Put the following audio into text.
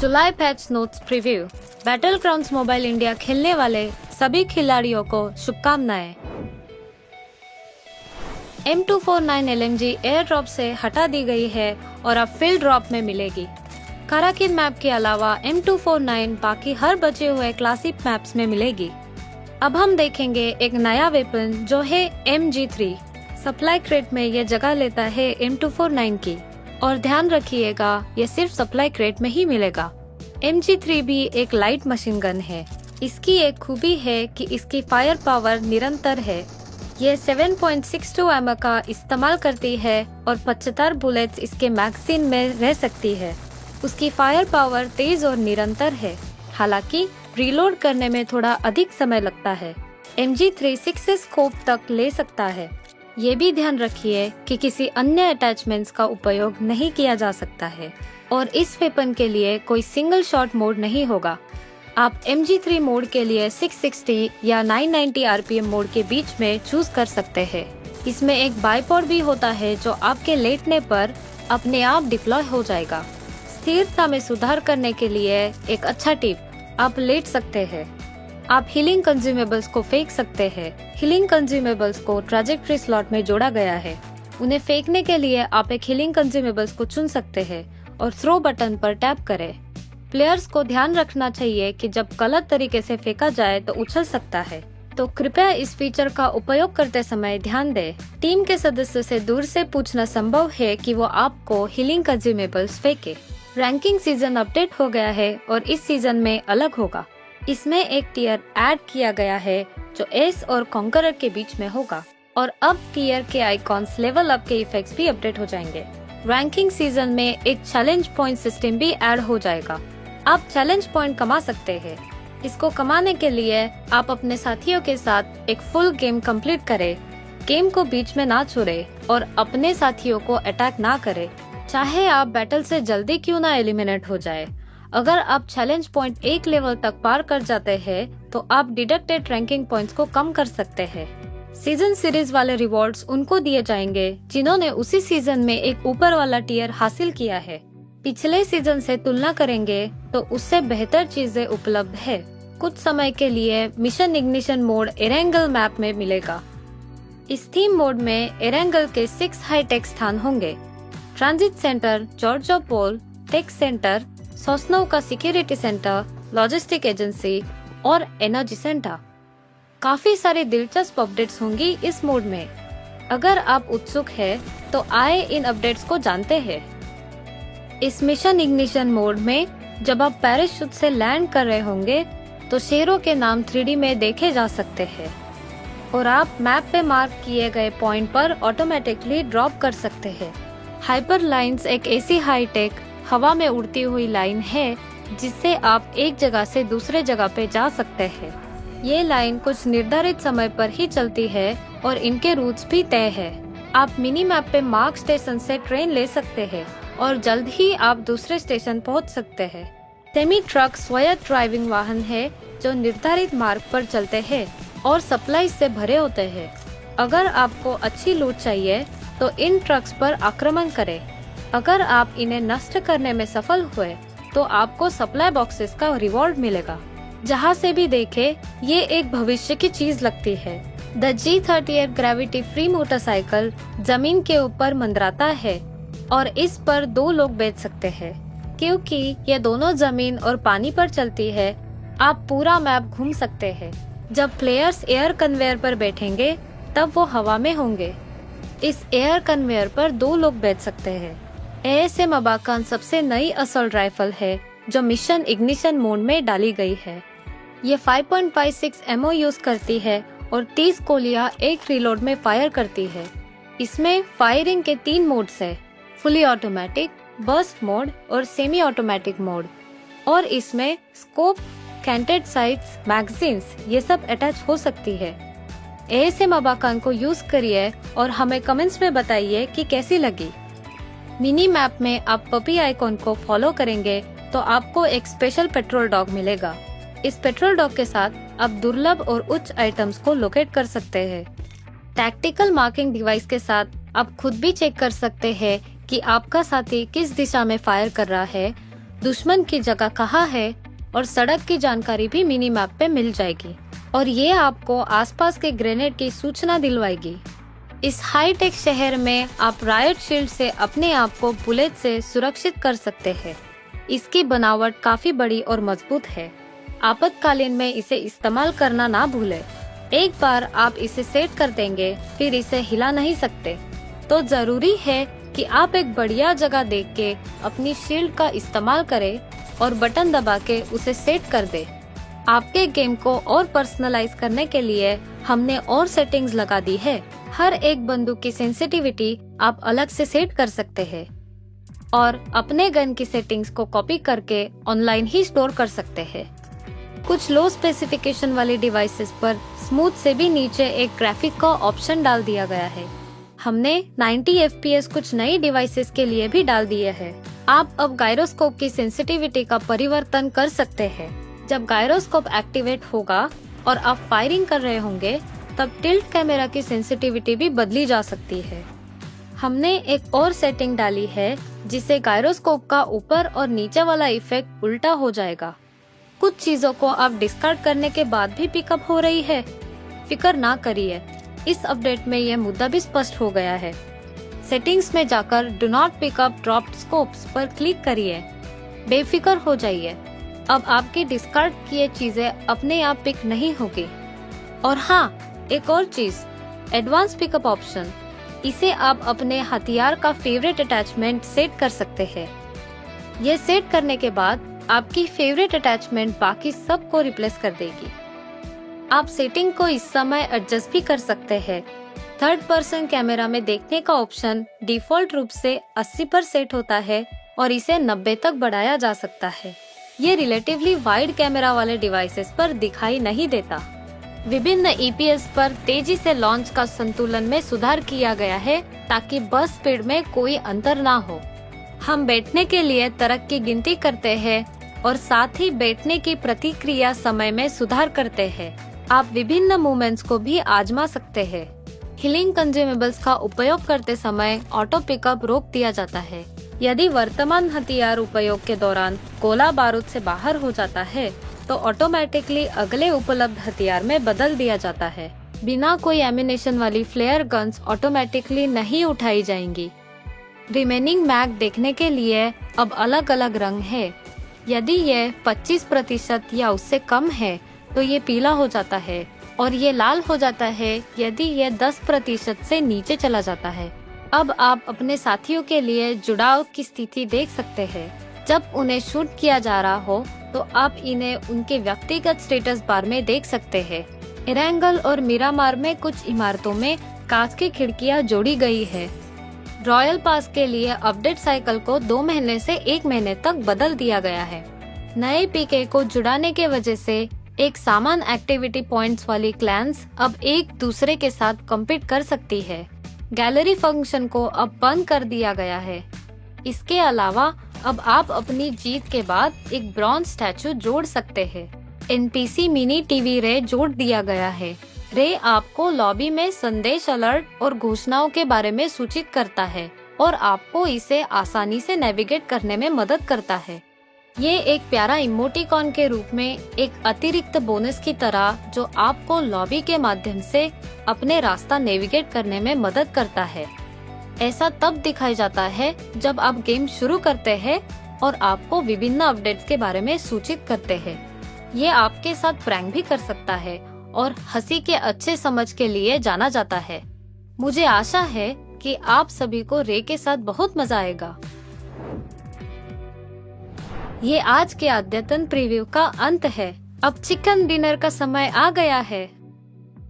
जुलाई patch notes preview Battlegrounds Mobile India खेलने वाले सभी खिलाड़ियों को शुभकामनाएँ। M two four nine L M G air drop से हटा दी गई है और अब फ़ील्ड ड्रॉप में मिलेगी। काराकिन मैप के अलावा एम टू फोर नाइन बाकी हर बचे हुए क्लासिक मैप्स में मिलेगी। अब हम देखेंगे एक नया वेपन जो है M G three supply crate में ये जगह लेता है एम टू फोर नाइन की। और ध्यान रखिएगा, ये सिर्फ़ सप्लाई क्रेट में ही मिलेगा। एम जी भी एक लाइट मशीन गन है। इसकी एक खूबी है कि इसकी फायर पावर निरंतर है। ये 7.62 पॉइंट का इस्तेमाल करती है और 75 बुलेट्स इसके मैगजीन में रह सकती है। उसकी फायर पावर तेज और निरंतर है। हालाँकि रीलोड करने में थोड़ा अधिक समय लगता है। M G three six scope तक ले सकता है। ये भी ध्यान रखिए कि किसी अन्य अटैचमेंट्स का उपयोग नहीं किया जा सकता है। और इस वेपन के लिए कोई सिंगल शॉट मोड नहीं होगा। आप एम MG3 मोड के लिए 660 या 990 आरपीएम मोड के बीच में चूज़ कर सकते हैं। इसमें एक बाईपोड भी होता है जो आपके लेटने पर अपने आप डिप्लॉय हो जाएगा। स्थिरता में सुधार करने के लिए एक अच्छा टिप आप लेट सकते हैं। आप हीलिंग कंज्यूमेबल्स को फेंक सकते हैं। हीलिंग कंज्यूमेबल्स को ट्राजेक्ट्री स्लॉट में जोड़ा गया है। उन्हें फेंकने के लिए आप एक हीलिंग कंज्यूमेबल्स को चुन सकते हैं और थ्रो बटन पर टैप करें। प्लेयर्स को ध्यान रखना चाहिए कि जब गलत तरीके से फेंका जाए तो उछल सकता है। तो कृपया इस फीचर का उपयोग करते समय ध्यान दें। टीम के सदस्य से दूर से पूछना संभव है कि वो आपको हीलिंग कंज्यूमेबल्स फेंके। रैंकिंग सीज़न अपडेट हो गया है और इस सीज़न में अलग होगा। इसमें एक टीयर ऐड किया गया है, जो एस और कॉन्करर के बीच में होगा। और अब टीयर के आइकॉन्स लेवल अप के इफेक्ट्स भी अपडेट हो जाएँगे। रैंकिंग सीज़न में एक चैलेंज पॉइंट सिस्टम भी ऐड हो जाएगा। आप चैलेंज पॉइंट कमा सकते हैं। इसको कमाने के लिए आप अपने साथियों के साथ एक फुल गेम कंप्लीट करें। गेम को बीच में ना छोड़े और अपने साथियों को अटैक ना करे। चाहे आप बैटल से जल्दी क्यों ना एलिमिनेट हो जाए। अगर आप चैलेंज पॉइंट एक लेवल तक पार कर जाते हैं तो आप डिडक्टेड रैंकिंग पॉइंट्स को कम कर सकते हैं। सीज़न सीरीज़ वाले रिवॉर्ड्स उनको दिए जाएँगे, जिन्होंने उसी सीज़न में एक ऊपर वाला टीयर हासिल किया है। पिछले सीज़न से तुलना करेंगे तो उससे बेहतर चीज़ें उपलब्ध है। कुछ समय के लिए mission ignition mode Erangel map में मिलेगा। इस थीम मोड में एरेंगल के सिक्स हाईटेक स्थान होंगे। Transit centre Georgopol tech centre Sosnovka security centre, logistic agency और एनर्जी सेंटर। काफ़ी सारे दिलचस्प अपडेट्स होंगी इस मोड में। अगर आप उत्सुक है तो आए इन अपडेट्स को जानते हैं। इस मिशन इग्निशन मोड में जब आप पैराशूट से लैंड कर रहे होंगे तो शेरों के नाम थ्री में देखे जा सकते हैं। और आप मैप पे मार्क किए गए पॉइंट पर ऑटोमेटिकली ड्रॉप कर सकते हैं। हाइपर लाइंस एक ऐसी हाईटेक हवा में उड़ती हुई लाइन है, जिससे आप एक जगह से दूसरे जगह पे जा सकते हैं। ये लाइन कुछ निर्धारित समय पर ही चलती है और इनके रूट्स भी तय है। आप मिनी मैप पे मार्क स्टेशन से ट्रेन ले सकते हैं और जल्द ही आप दूसरे स्टेशन पहुँच सकते हैं। सेमी ट्रक स्वायत्त ड्राइविंग वाहन है, जो निर्धारित मार्ग पर चलते हैं और सप्लाई से भरे होते हैं। अगर आपको अच्छी लूट चाहिए तो इन ट्रक्स पर आक्रमण करें। अगर आप इन्हें नष्ट करने में सफल हुए तो आपको सप्लाई बॉक्सेस का रिवॉर्ड मिलेगा। जहाँ से भी देखे, ये एक भविष्य की चीज़ लगती है। The G thirty eight gravity free motorcycle ज़मीन के ऊपर मंदराता है और इस पर दो लोग बेच सकते हैं। क्योंकि ये दोनों ज़मीन और पानी पर चलती है, आप पूरा मैप घूम सकते हैं। जब प्लेयर्स एयर कन्वेयर पर बैठेंगे, तब वो हवा में होंगे। इस एयर कन्वेयर पर दो लोग बैठ सकते हैं। एस एम अबाकान सबसे नई असल राइफल है, जो मिशन इग्निशन मोड में डाली गई है। ये 5.56 एमओ यूज़ करती है और 30 गोलियाँ एक रिलोड में फायर करती है। इसमें फायरिंग के तीन मोड्स है फुली ऑटोमेटिक बर्स्ट मोड और सेमी ऑटोमेटिक मोड और इसमें स्कोप कैंटेड साइट्स मैगजीन्स ये सब अटैच हो सकती है। एएसएम अबाकान को यूज़ करिए और हमें कमेंट्स में बताइए कि कैसी लगी। मिनी मैप में आप पपी आइकॉन को फॉलो करेंगे तो आपको एक स्पेशल पेट्रोल डॉग मिलेगा। इस पेट्रोल डॉग के साथ आप दुर्लभ और उच्च आइटम्स को लोकेट कर सकते हैं। टैक्टिकल मार्किंग डिवाइस के साथ आप खुद भी चेक कर सकते हैं कि आपका साथी किस दिशा में फायर कर रहा है, दुश्मन की जगह कहाँ है और सड़क की जानकारी भी मिनी मैप पे मिल जाएगी। और ये आपको आसपास के ग्रेनेड की सूचना दिलवाएगी। इस हाईटेक शहर में आप रायट शील्ड से अपने आप को बुलेट से सुरक्षित कर सकते हैं। इसकी बनावट काफ़ी बड़ी और मज़बूत है। आपातकालीन में इसे इस्तेमाल करना ना भूले। एक बार आप इसे सेट कर देंगे, फिर इसे हिला नहीं सकते। तो ज़रूरी है कि आप एक बढ़िया जगह देख के अपनी शील्ड का इस्तेमाल करें और बटन दबा के उसे सेट कर दे। आपके गेम को और पर्सनलाइज करने के लिए हमने और सेटिंग्स लगा दी है। हर एक बंदूक की सेंसिटिविटी आप अलग से सेट कर सकते हैं। और अपने गन की सेटिंग्स को कॉपी करके ऑनलाइन ही स्टोर कर सकते हैं। कुछ लो स्पेसिफिकेशन वाले डिवाइसेस पर स्मूथ से भी नीचे एक ग्राफिक का ऑप्शन डाल दिया गया है। हमने 90 एफपीएस कुछ नई डिवाइसेस के लिए भी डाल दिए हैं। आप अब गायरोस्कोप की सेंसिटिविटी का परिवर्तन कर सकते हैं। जब गायरोस्कोप एक्टिवेट होगा और आप फायरिंग कर रहे होंगे तब टिल्ट कैमरा की सेंसिटिविटी भी बदली जा सकती है। हमने एक और सेटिंग डाली है, जिसे गायरोस्कोप का ऊपर और नीचे वाला इफ़ेक्ट उल्टा हो जाएगा। कुछ चीज़ों को आप डिस्कार्ड करने के बाद भी पिकअप हो रही है। फिकर ना करिए। इस अपडेट में यह मुद्दा भी स्पष्ट हो गया है। सेटिंग्स में जाकर do not pickup drop scopes पर क्लिक करिए। बेफिक्र हो जाइए। अब आपके डिस्कार्ड किए चीज़ें अपने आप पिक नहीं होगी। और हाँ एक और चीज़ एडवांस पिकअप ऑप्शन इसे आप अपने हथियार का फेवरेट अटैचमेंट सेट कर सकते हैं। ये सेट करने के बाद आपकी फेवरेट अटैचमेंट बाकी सबको रिप्लेस कर देगी। आप सेटिंग को इस समय एडजस्ट भी कर सकते हैं। थर्ड पर्सन कैमरा में देखने का ऑप्शन डिफ़ॉल्ट रूप से 80 पर सेट होता है और इसे 90 तक बढ़ाया जा सकता है। ये रिलेटिवली वाइड कैमरा वाले डिवाइसेस पर दिखाई नहीं देता। विभिन्न ईपीएस पर तेज़ी से लॉन्च का संतुलन में सुधार किया गया है ताकि बस स्पीड में कोई अंतर ना हो। हम बैठने के लिए तरक की गिनती करते हैं और साथ ही बैठने की प्रतिक्रिया समय में सुधार करते हैं। आप विभिन्न मूवमेंट्स को भी आजमा सकते हैं। हिलिंग कंज्यूमेबल्स का उपयोग करते समय ऑटो पिकअप रोक दिया जाता है। यदि वर्तमान हथियार उपयोग के दौरान गोला बारूद से बाहर हो जाता है तो ऑटोमेटिकली अगले उपलब्ध हथियार में बदल दिया जाता है। बिना कोई एमिनेशन वाली फ्लेयर गन्स ऑटोमेटिकली नहीं उठाई जाएँगी। रिमेनिंग मैग देखने के लिए अब अलग अलग रंग है। यदि ये 25 प्रतिशत या उससे कम है तो ये पीला हो जाता है और ये लाल हो जाता है यदि ये 10 प्रतिशत से नीचे चला जाता है। अब आप अपने साथियों के लिए जुड़ाव की स्थिति देख सकते हैं। जब उन्हें शूट किया जा रहा हो तो आप इन्हें उनके व्यक्तिगत स्टेटस बार में देख सकते हैं। इरेंगल और मीरामार में कुछ इमारतों में कांच की खिड़कियाँ जोड़ी गई है। रॉयल पास के लिए अपडेट साइकिल को दो महीने से एक महीने तक बदल दिया गया है। नए पीके को जुड़ाने के वजह से एक सामान एक्टिविटी पॉइंट्स वाली क्लैंस अब एक दूसरे के साथ कम्पीट कर सकती है। गैलरी फ़ंक्शन को अब बंद कर दिया गया है। इसके अलावा अब आप अपनी जीत के बाद एक ब्रॉन्ज स्टैचू जोड़ सकते हैं। एनपीसी मिनी टीवी रे जोड़ दिया गया है। रे आपको लॉबी में संदेश अलर्ट और घोषणाओं के बारे में सूचित करता है और आपको इसे आसानी से नेविगेट करने में मदद करता है। ये एक प्यारा इमोटिकॉन के रूप में एक अतिरिक्त बोनस की तरह जो आपको लॉबी के माध्यम से अपने रास्ता नेविगेट करने में मदद करता है। ऐसा तब दिखाई जाता है जब आप गेम शुरू करते हैं और आपको विभिन्न अपडेट्स के बारे में सूचित करते हैं। ये आपके साथ प्रैंक भी कर सकता है और हँसी के अच्छे समझ के लिए जाना जाता है। मुझे आशा है कि आप सभी को रे के साथ बहुत मज़ा आएगा। ये आज के अद्यतन प्रीव्यू का अंत है। अब चिकन डिनर का समय आ गया है।